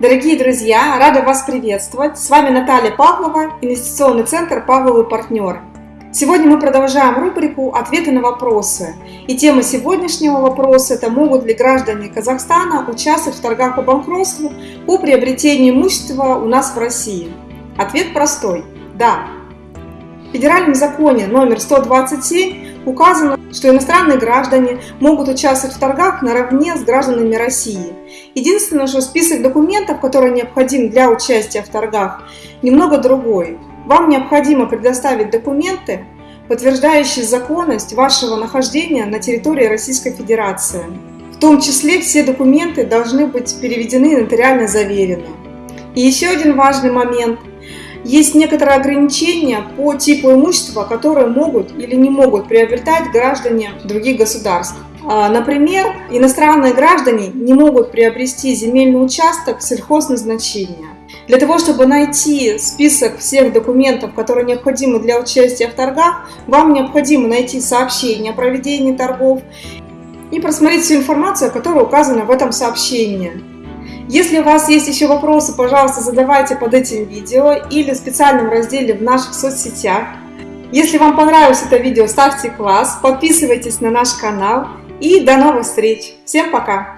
Дорогие друзья, рада вас приветствовать. С вами Наталья Павлова, инвестиционный центр «Павловый партнер». Сегодня мы продолжаем рубрику «Ответы на вопросы». И тема сегодняшнего вопроса – это могут ли граждане Казахстана участвовать в торгах по банкротству по приобретению имущества у нас в России? Ответ простой – да. В федеральном законе номер 127 указано, что иностранные граждане могут участвовать в торгах наравне с гражданами России. Единственное, что список документов, которые необходим для участия в торгах, немного другой. Вам необходимо предоставить документы, подтверждающие законность вашего нахождения на территории Российской Федерации. В том числе все документы должны быть переведены и нотариально заверены. И еще один важный момент – есть некоторые ограничения по типу имущества, которые могут или не могут приобретать граждане других государств. А, например, иностранные граждане не могут приобрести земельный участок сельхозназначения. Для того, чтобы найти список всех документов, которые необходимы для участия в торгах, вам необходимо найти сообщение о проведении торгов и просмотреть всю информацию, которая указана в этом сообщении. Если у вас есть еще вопросы, пожалуйста, задавайте под этим видео или в специальном разделе в наших соцсетях. Если вам понравилось это видео, ставьте класс, подписывайтесь на наш канал и до новых встреч. Всем пока!